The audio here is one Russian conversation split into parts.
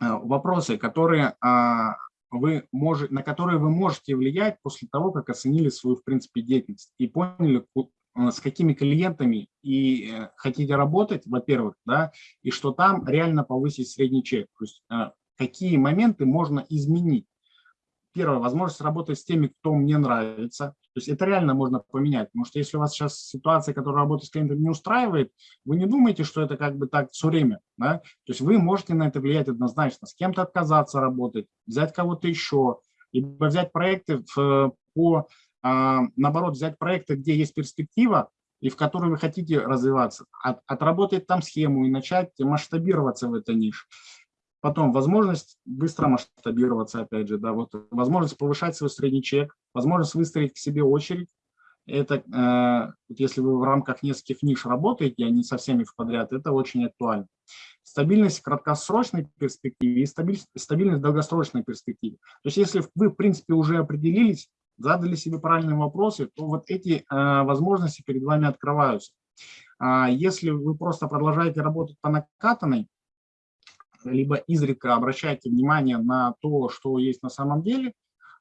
вопросы, которые а, вы можете, на которые вы можете влиять после того, как оценили свою, в принципе, деятельность и поняли, с какими клиентами и э, хотите работать, во-первых, да, и что там реально повысить средний чек. То есть какие моменты можно изменить первое, возможность работать с теми, кто мне нравится. То есть это реально можно поменять, потому что если у вас сейчас ситуация, которая работает с клиентом, не устраивает, вы не думаете, что это как бы так все время. Да? То есть вы можете на это влиять однозначно, с кем-то отказаться работать, взять кого-то еще, либо взять проекты в, по, а, наоборот, взять проекты, где есть перспектива, и в которой вы хотите развиваться, от, отработать там схему и начать масштабироваться в этой нише. Потом возможность быстро масштабироваться, опять же, да, вот возможность повышать свой средний чек, возможность выстроить к себе очередь. Это, э, если вы в рамках нескольких ниш работаете, а не со всеми в подряд, это очень актуально. Стабильность в краткосрочной перспективе и стабильность, стабильность в долгосрочной перспективе. То есть если вы, в принципе, уже определились, задали себе правильные вопросы, то вот эти э, возможности перед вами открываются. А если вы просто продолжаете работать по накатанной, либо изредка обращайте внимание на то, что есть на самом деле,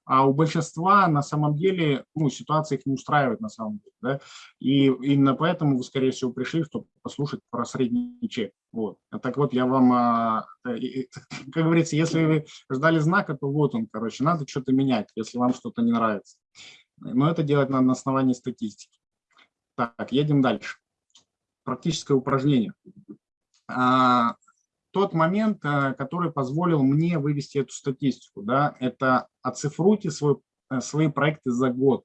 а у большинства на самом деле ну, ситуация их не устраивает на самом деле. Да? И именно поэтому вы, скорее всего, пришли, чтобы послушать про средний чек. Вот. А так вот, я вам, а, как говорится, если вы ждали знака, то вот он, короче, надо что-то менять, если вам что-то не нравится. Но это делать надо на основании статистики. Так, едем дальше. Практическое упражнение. А, тот момент, э, который позволил мне вывести эту статистику. Да, это оцифруйте свой, э, свои проекты за год.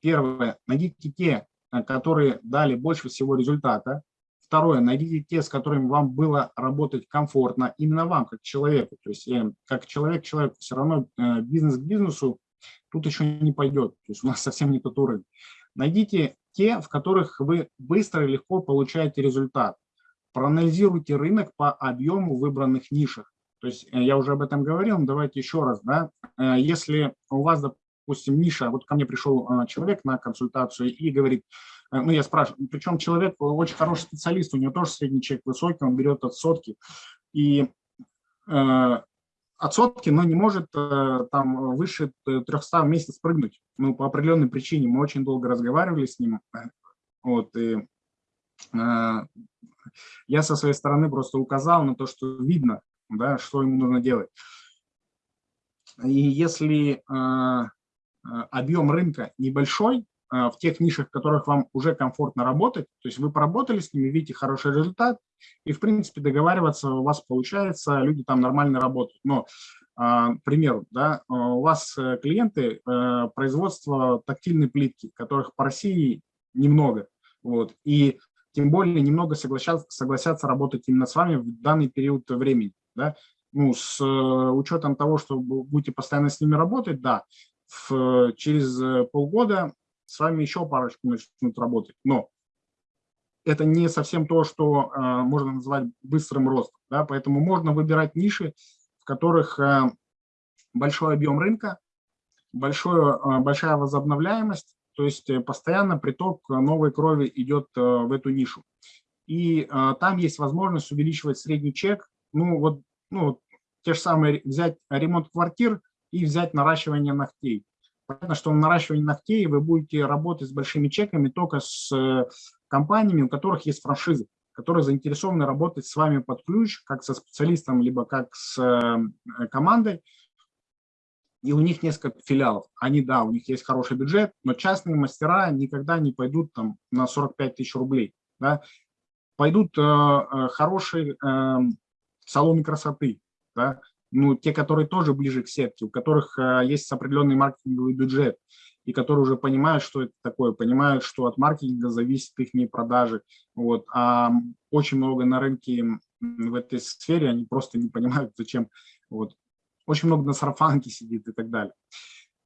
Первое, найдите те, э, которые дали больше всего результата. Второе, найдите те, с которыми вам было работать комфортно, именно вам, как человеку. То есть как человек человеку, все равно бизнес к бизнесу тут еще не пойдет. То есть у нас совсем не тот уровень. Найдите те, в которых вы быстро и легко получаете результат проанализируйте рынок по объему выбранных нишах. То есть э, я уже об этом говорил, но давайте еще раз. Да? Э, если у вас, допустим, ниша, вот ко мне пришел э, человек на консультацию и говорит, ну я спрашиваю, причем человек очень хороший специалист, у него тоже средний чек высокий, он берет от сотки, и от сотки, но не может там выше 300 в месяц прыгнуть. Ну, по определенной причине. Мы очень долго разговаривали с ним. Вот, и я со своей стороны просто указал на то, что видно, да, что ему нужно делать. И если э, э, объем рынка небольшой, э, в тех нишах, в которых вам уже комфортно работать, то есть вы поработали с ними, видите хороший результат, и, в принципе, договариваться у вас получается, люди там нормально работают. Но, к примеру, да, у вас клиенты производства тактильной плитки, которых по России немного, вот, и тем более немного согласятся, согласятся работать именно с вами в данный период времени. Да? Ну, с э, учетом того, что будете постоянно с ними работать, да, в, через э, полгода с вами еще парочку начнут работать. Но это не совсем то, что э, можно назвать быстрым ростом. Да? Поэтому можно выбирать ниши, в которых э, большой объем рынка, большое, э, большая возобновляемость, то есть э, постоянно приток э, новой крови идет э, в эту нишу. И там есть возможность увеличивать средний чек. Ну, вот ну, те же самые взять ремонт квартир и взять наращивание ногтей. Понятно, что в наращивании ногтей вы будете работать с большими чеками только с компаниями, у которых есть франшизы, которые заинтересованы работать с вами под ключ, как со специалистом, либо как с командой, и у них несколько филиалов. Они, да, у них есть хороший бюджет, но частные мастера никогда не пойдут там на 45 тысяч рублей. Да? Пойдут э, э, хорошие э, салоны красоты, да? ну, те, которые тоже ближе к сетке, у которых э, есть определенный маркетинговый бюджет, и которые уже понимают, что это такое, понимают, что от маркетинга зависит их продажи. Вот. А очень много на рынке в этой сфере, они просто не понимают, зачем. Вот очень много на сарафанке сидит и так далее.